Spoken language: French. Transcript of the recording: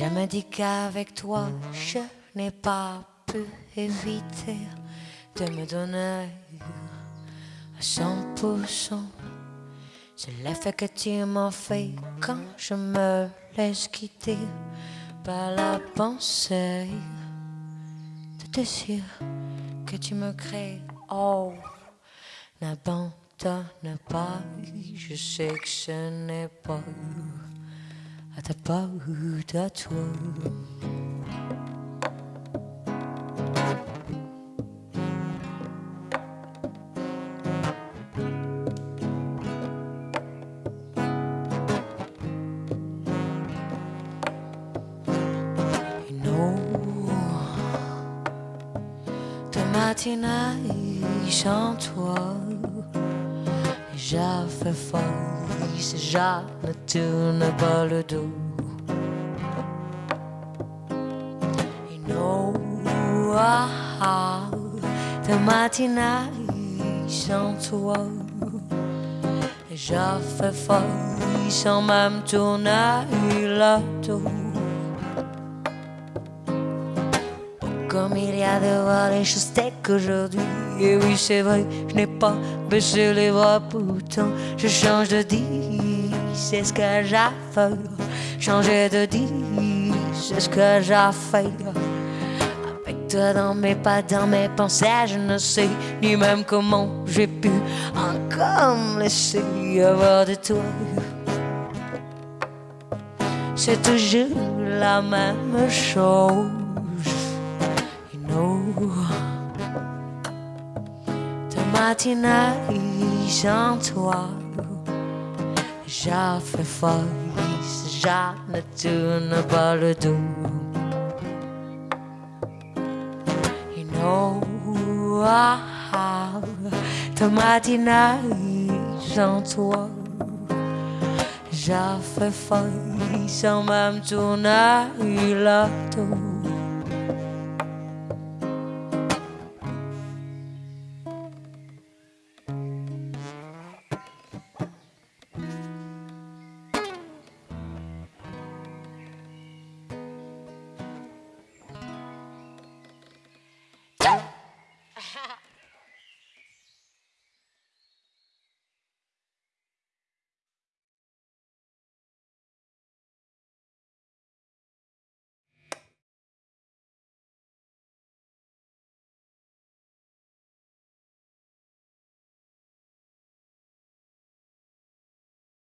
Je me dis qu'avec toi, je n'ai pas pu éviter de me donner à 100%. C'est l'effet que tu m'as fait quand je me laisse quitter par la pensée de désir que tu me crées. Oh, n'abandonne pas, je sais que ce n'est pas à ta porte à toi. Matinée sans toi, fait folle, si je ne tourne pas le dos. Une ah, de matinée sans toi, fait folle sans même tourner le dos. Comme il y a de voir les choses qu'aujourd'hui. Et oui, c'est vrai, je n'ai pas baissé les bras pourtant. Je change de dit, c'est ce que j'ai fait. Changer de dit, c'est ce que j'ai fait. Avec toi dans mes pas, dans mes pensées, je ne sais ni même comment j'ai pu encore me laisser avoir de toi. C'est toujours la même chose. De matinée sans toi, j'ai fait folle, je ne tourne pas le dos. You know, ah, de matinée sans toi, j'ai fait folle sans même tourner le dos.